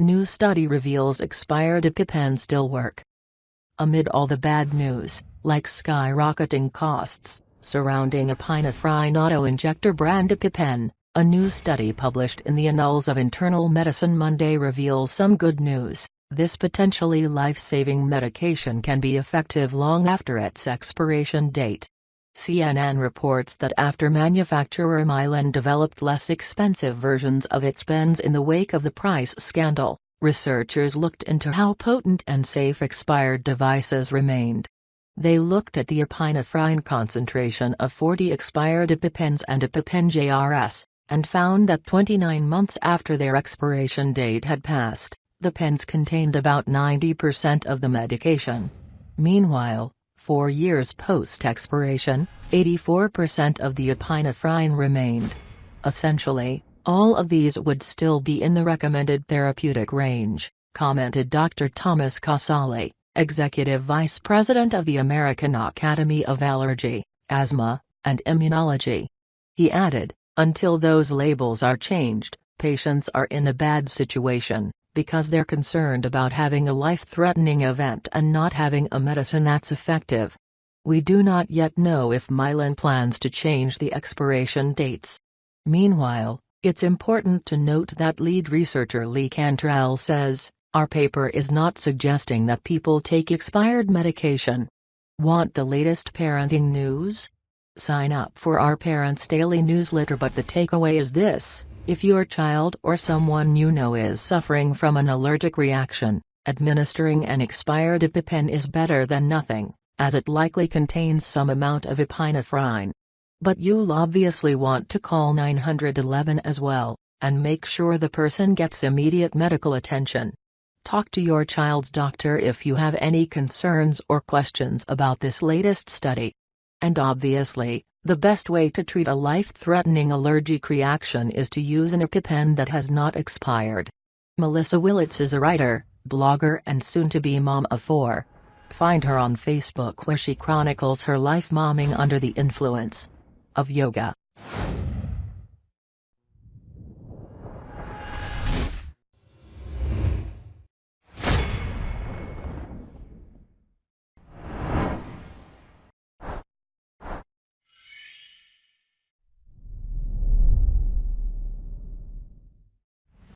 New study reveals expired EpiPen still work. Amid all the bad news, like skyrocketing costs, surrounding epinephrine auto-injector brand EpiPen, a new study published in the Annals of Internal Medicine Monday reveals some good news. This potentially life-saving medication can be effective long after its expiration date. CNN reports that after manufacturer Mylan developed less expensive versions of its pens in the wake of the price scandal, researchers looked into how potent and safe expired devices remained. They looked at the epinephrine concentration of 40 expired EpiPens and EpiPen JRS, and found that 29 months after their expiration date had passed, the pens contained about 90% of the medication. Meanwhile, four years post-expiration, 84% of the epinephrine remained. Essentially, all of these would still be in the recommended therapeutic range, commented Dr. Thomas Casale, Executive Vice President of the American Academy of Allergy, Asthma, and Immunology. He added, until those labels are changed, patients are in a bad situation, because they're concerned about having a life-threatening event and not having a medicine that's effective. We do not yet know if Mylan plans to change the expiration dates. Meanwhile, it's important to note that lead researcher Lee Cantrell says, our paper is not suggesting that people take expired medication. Want the latest parenting news? Sign up for our Parents Daily newsletter but the takeaway is this, if your child or someone you know is suffering from an allergic reaction, administering an expired EpiPen is better than nothing, as it likely contains some amount of epinephrine. But you'll obviously want to call 911 as well, and make sure the person gets immediate medical attention. Talk to your child's doctor if you have any concerns or questions about this latest study. And obviously, the best way to treat a life-threatening allergic reaction is to use an EpiPen that has not expired. Melissa Willets is a writer, blogger and soon-to-be mom of four. Find her on Facebook where she chronicles her life momming under the influence of yoga.